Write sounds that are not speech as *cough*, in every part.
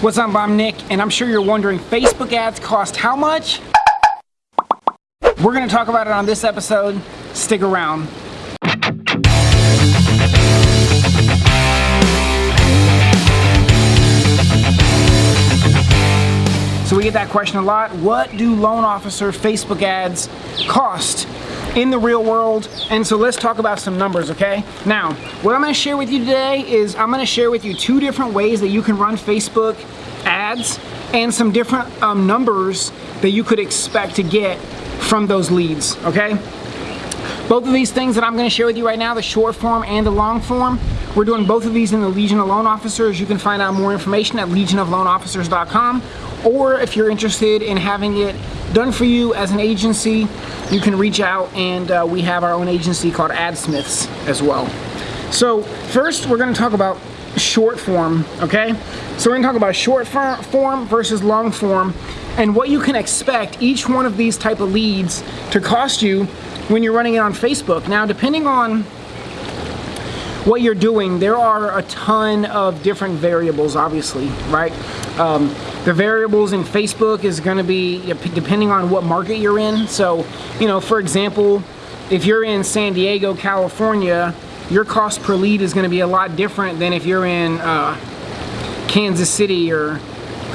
What's up, I'm Nick, and I'm sure you're wondering, Facebook ads cost how much? We're gonna talk about it on this episode. Stick around. So we get that question a lot. What do loan officer Facebook ads cost in the real world? And so let's talk about some numbers, okay? Now, what I'm gonna share with you today is I'm gonna share with you two different ways that you can run Facebook ads and some different um, numbers that you could expect to get from those leads, okay? Both of these things that I'm gonna share with you right now, the short form and the long form, we're doing both of these in the Legion of Loan Officers. You can find out more information at legionofloanofficers.com or if you're interested in having it done for you as an agency, you can reach out and uh, we have our own agency called AdSmiths as well. So first we're gonna talk about short form, okay? So we're gonna talk about short form versus long form and what you can expect each one of these type of leads to cost you when you're running it on Facebook. Now, depending on what you're doing, there are a ton of different variables, obviously, right? Um, the variables in Facebook is gonna be depending on what market you're in. So, you know, for example, if you're in San Diego, California, your cost per lead is going to be a lot different than if you're in uh, Kansas City or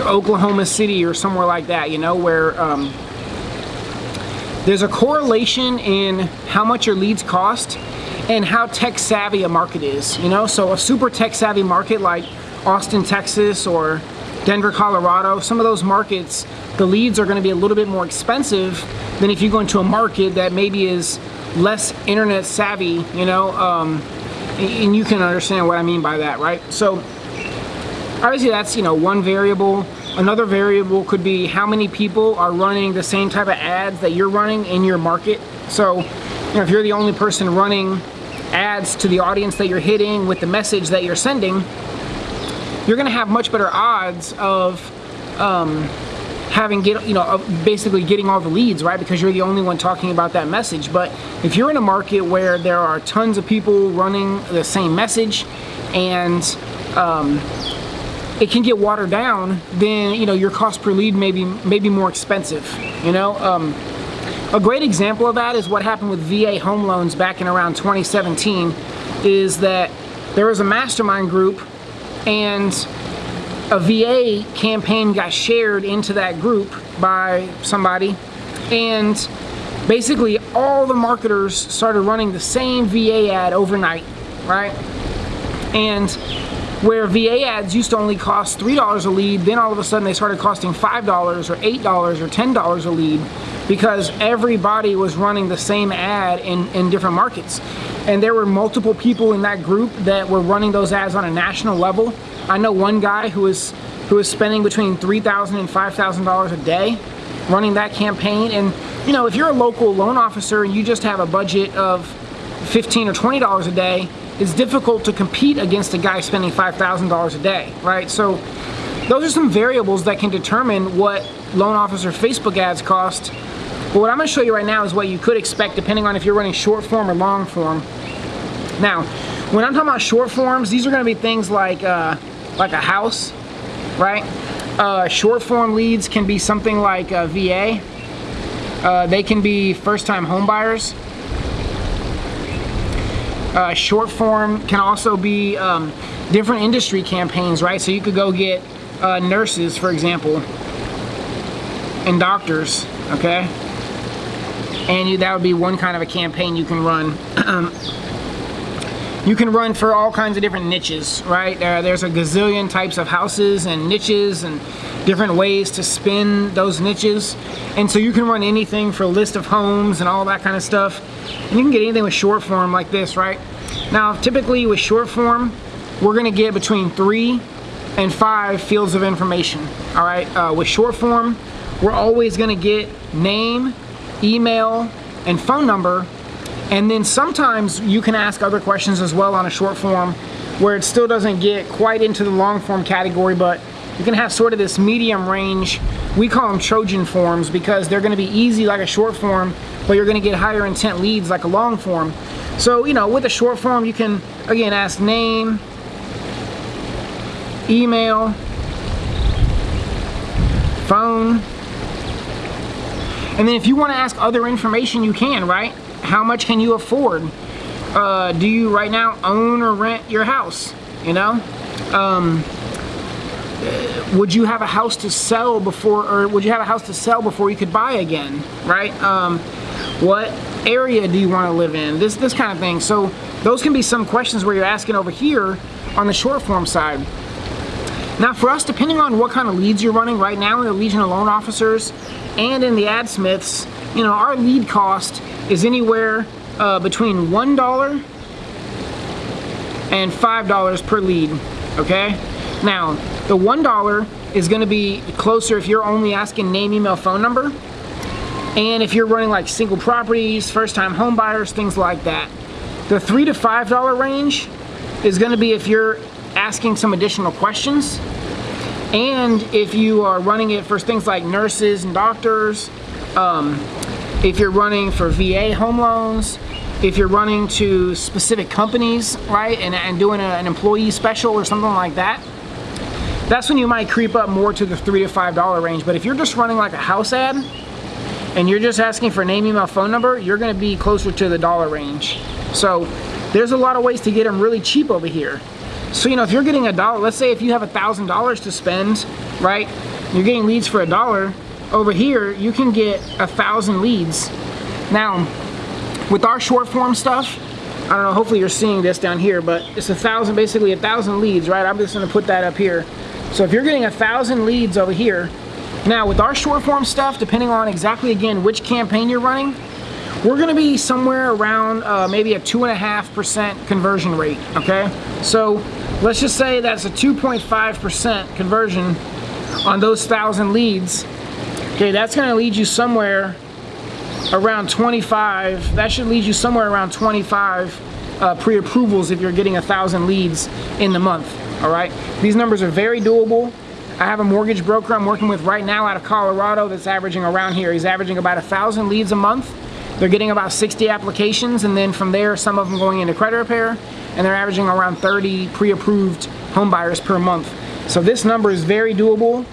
Oklahoma City or somewhere like that, you know, where um, there's a correlation in how much your leads cost and how tech savvy a market is, you know, so a super tech savvy market like Austin, Texas or Denver, Colorado, some of those markets, the leads are going to be a little bit more expensive than if you go into a market that maybe is less internet savvy, you know, um, and you can understand what I mean by that, right? So obviously that's, you know, one variable. Another variable could be how many people are running the same type of ads that you're running in your market. So, you know, if you're the only person running ads to the audience that you're hitting with the message that you're sending, you're gonna have much better odds of um, having get you know basically getting all the leads right because you're the only one talking about that message but if you're in a market where there are tons of people running the same message and um, it can get watered down then you know your cost per lead may be, may be more expensive you know um, a great example of that is what happened with VA home loans back in around 2017 is that there was a mastermind group and a VA campaign got shared into that group by somebody and basically all the marketers started running the same VA ad overnight, right? And where VA ads used to only cost $3 a lead, then all of a sudden they started costing $5 or $8 or $10 a lead because everybody was running the same ad in, in different markets. And there were multiple people in that group that were running those ads on a national level I know one guy who is who is spending between $3,000 and $5,000 a day running that campaign. And you know, if you're a local loan officer and you just have a budget of 15 or $20 a day, it's difficult to compete against a guy spending $5,000 a day, right? So those are some variables that can determine what loan officer Facebook ads cost. But what I'm gonna show you right now is what you could expect depending on if you're running short form or long form. Now, when I'm talking about short forms, these are gonna be things like uh, like a house, right? Uh, short form leads can be something like VA. Uh, they can be first time home buyers. Uh, short form can also be um, different industry campaigns, right? So you could go get uh, nurses, for example, and doctors, okay? And you, that would be one kind of a campaign you can run. *clears throat* You can run for all kinds of different niches, right? Uh, there's a gazillion types of houses and niches and different ways to spin those niches. And so you can run anything for a list of homes and all that kind of stuff. And you can get anything with short form like this, right? Now, typically with short form, we're gonna get between three and five fields of information, all right? Uh, with short form, we're always gonna get name, email, and phone number and then sometimes you can ask other questions as well on a short form where it still doesn't get quite into the long form category, but you can have sort of this medium range. We call them Trojan forms because they're gonna be easy like a short form, but you're gonna get higher intent leads like a long form. So, you know, with a short form, you can, again, ask name, email, phone. And then if you want to ask other information, you can, right? How much can you afford? Uh, do you right now own or rent your house? You know? Um, would you have a house to sell before, or would you have a house to sell before you could buy again, right? Um, what area do you want to live in? This, this kind of thing. So those can be some questions where you're asking over here on the short form side. Now for us, depending on what kind of leads you're running right now in the Legion of Loan Officers and in the AdSmiths, you know, our lead cost is anywhere uh, between $1 and $5 per lead, okay? Now, the $1 is gonna be closer if you're only asking name, email, phone number, and if you're running like single properties, first time home buyers, things like that. The three to $5 range is gonna be if you're asking some additional questions, and if you are running it for things like nurses and doctors, um, if you're running for VA home loans, if you're running to specific companies, right, and, and doing a, an employee special or something like that, that's when you might creep up more to the three to five dollar range. But if you're just running like a house ad and you're just asking for name, email, phone number, you're gonna be closer to the dollar range. So there's a lot of ways to get them really cheap over here. So, you know, if you're getting a dollar, let's say if you have a thousand dollars to spend, right, you're getting leads for a dollar, over here, you can get a thousand leads. Now, with our short form stuff, I don't know, hopefully you're seeing this down here, but it's a thousand, basically a thousand leads, right? I'm just gonna put that up here. So if you're getting a thousand leads over here, now with our short form stuff, depending on exactly again which campaign you're running, we're gonna be somewhere around uh, maybe a two and a half percent conversion rate, okay? So let's just say that's a 2.5% conversion on those thousand leads. Okay, that's gonna lead you somewhere around 25. That should lead you somewhere around 25 uh, pre-approvals if you're getting a thousand leads in the month, all right? These numbers are very doable. I have a mortgage broker I'm working with right now out of Colorado that's averaging around here. He's averaging about a thousand leads a month. They're getting about 60 applications and then from there some of them going into credit repair and they're averaging around 30 pre-approved home buyers per month. So this number is very doable,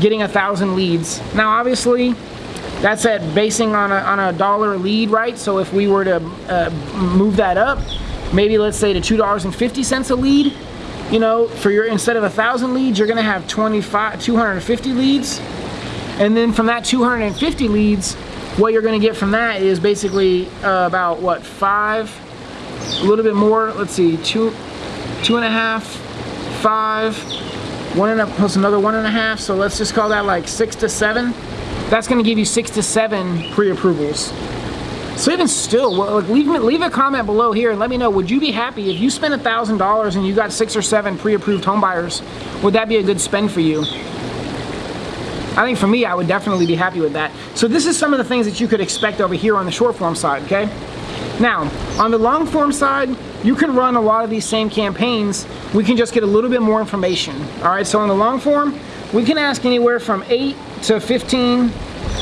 getting a thousand leads. Now obviously that's at basing on a, on a dollar lead, right? So if we were to uh, move that up, maybe let's say to $2.50 a lead, you know, for your, instead of a thousand leads, you're gonna have 25, 250 leads. And then from that 250 leads, what you're gonna get from that is basically uh, about what, five, a little bit more, let's see, two, two and a half, five, one and a, plus another one and a half, so let's just call that like six to seven. That's gonna give you six to seven pre-approvals. So even still, well, leave, leave a comment below here and let me know, would you be happy if you spent a $1,000 and you got six or seven pre-approved homebuyers? Would that be a good spend for you? I think for me, I would definitely be happy with that. So this is some of the things that you could expect over here on the short form side, okay? Now, on the long form side, you can run a lot of these same campaigns. We can just get a little bit more information. All right, so on the long form, we can ask anywhere from eight to 15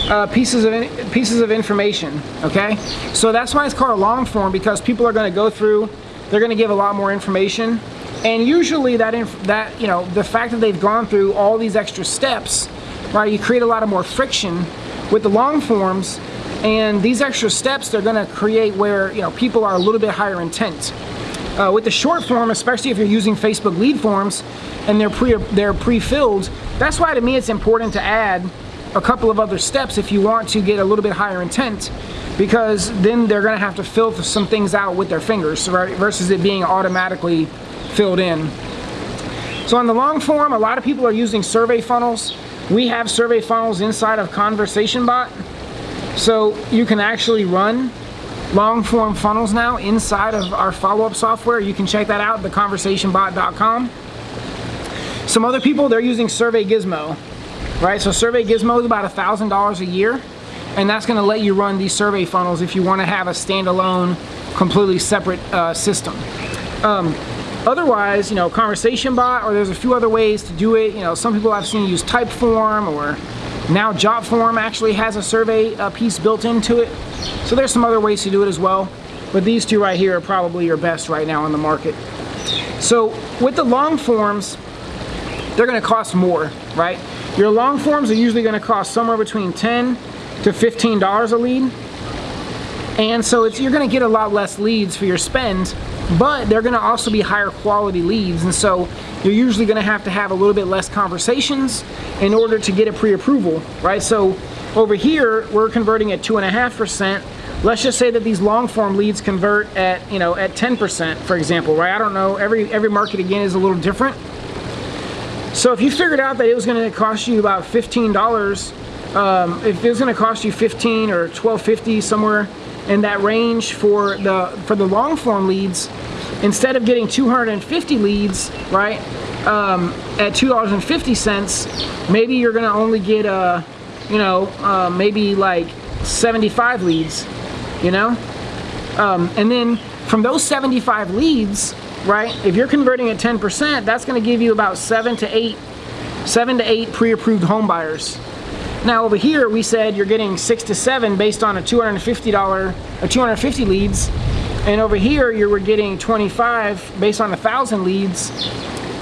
uh, pieces of pieces of information. Okay, so that's why it's called a long form because people are going to go through. They're going to give a lot more information, and usually that that you know the fact that they've gone through all these extra steps, right? You create a lot of more friction with the long forms, and these extra steps they're going to create where you know people are a little bit higher intent. Uh, with the short form, especially if you're using Facebook lead forms and they're pre they're pre-filled, that's why to me it's important to add a couple of other steps if you want to get a little bit higher intent because then they're going to have to fill some things out with their fingers right, versus it being automatically filled in. So on the long form, a lot of people are using survey funnels. We have survey funnels inside of Conversation Bot. So you can actually run long form funnels now inside of our follow-up software. You can check that out, theconversationbot.com. Some other people, they're using Survey Gizmo, right? So Survey Gizmo is about $1,000 a year, and that's gonna let you run these survey funnels if you wanna have a standalone, completely separate uh, system. Um, otherwise, you know, Conversation Bot, or there's a few other ways to do it. You know, some people I've seen use Typeform, or now JotForm actually has a survey uh, piece built into it. So there's some other ways to do it as well. But these two right here are probably your best right now on the market. So with the long forms, they're going to cost more. right? Your long forms are usually gonna cost somewhere between 10 to $15 a lead. And so it's you're gonna get a lot less leads for your spend, but they're gonna also be higher quality leads. And so you're usually gonna have to have a little bit less conversations in order to get a pre-approval, right? So over here, we're converting at two and a half percent. Let's just say that these long form leads convert at, you know, at 10%, for example, right? I don't know, every, every market again is a little different. So if you figured out that it was gonna cost you about $15, um, if it was gonna cost you 15 or 12.50 somewhere in that range for the for the long form leads, instead of getting 250 leads, right, um, at $2.50, maybe you're gonna only get, uh, you know, uh, maybe like 75 leads, you know? Um, and then from those 75 leads, right, if you're converting at 10%, that's gonna give you about seven to eight, seven to eight pre-approved home buyers. Now over here, we said you're getting six to seven based on a $250, or 250 leads. And over here, you were getting 25 based on a thousand leads.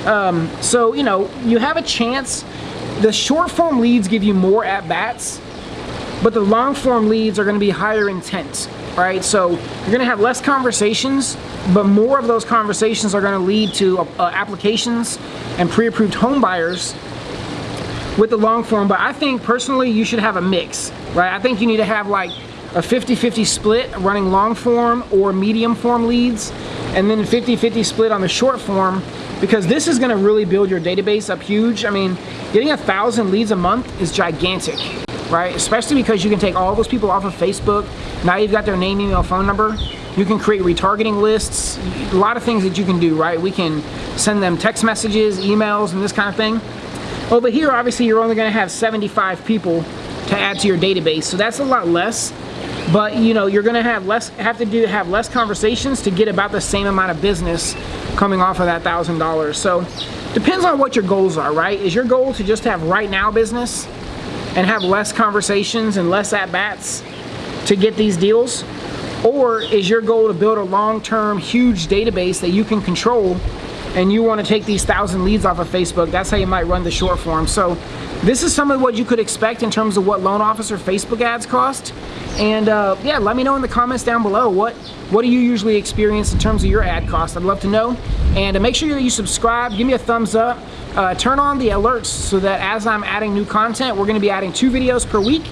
Um, so, you know, you have a chance. The short form leads give you more at bats, but the long form leads are gonna be higher intent, right? So you're gonna have less conversations, but more of those conversations are gonna lead to uh, applications and pre-approved home buyers with the long form, but I think personally you should have a mix, right? I think you need to have like a 50-50 split running long form or medium form leads, and then 50-50 split on the short form, because this is gonna really build your database up huge. I mean, getting a thousand leads a month is gigantic, right? Especially because you can take all those people off of Facebook. Now you've got their name, email, phone number. You can create retargeting lists, a lot of things that you can do, right? We can send them text messages, emails, and this kind of thing. Over here, obviously, you're only gonna have 75 people to add to your database, so that's a lot less. But you know, you're gonna have less have to do have less conversations to get about the same amount of business coming off of that thousand dollars. So depends on what your goals are, right? Is your goal to just have right now business and have less conversations and less at bats to get these deals? Or is your goal to build a long-term huge database that you can control and you want to take these thousand leads off of Facebook, that's how you might run the short form. So this is some of what you could expect in terms of what loan officer Facebook ads cost. And uh, yeah, let me know in the comments down below what what do you usually experience in terms of your ad cost. I'd love to know. And uh, make sure that you subscribe, give me a thumbs up, uh, turn on the alerts so that as I'm adding new content, we're going to be adding two videos per week.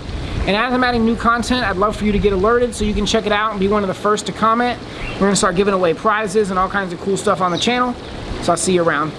And as I'm adding new content, I'd love for you to get alerted so you can check it out and be one of the first to comment. We're going to start giving away prizes and all kinds of cool stuff on the channel. So I'll see you around.